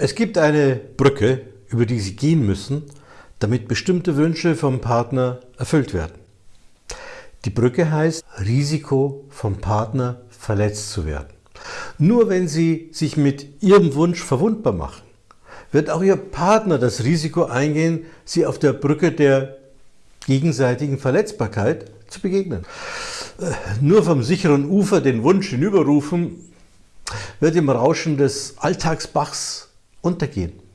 Es gibt eine Brücke, über die Sie gehen müssen, damit bestimmte Wünsche vom Partner erfüllt werden. Die Brücke heißt Risiko vom Partner verletzt zu werden. Nur wenn Sie sich mit Ihrem Wunsch verwundbar machen, wird auch Ihr Partner das Risiko eingehen, Sie auf der Brücke der gegenseitigen Verletzbarkeit zu begegnen. Äh, nur vom sicheren Ufer den Wunsch hinüberrufen, wird im Rauschen des Alltagsbachs und dagegen.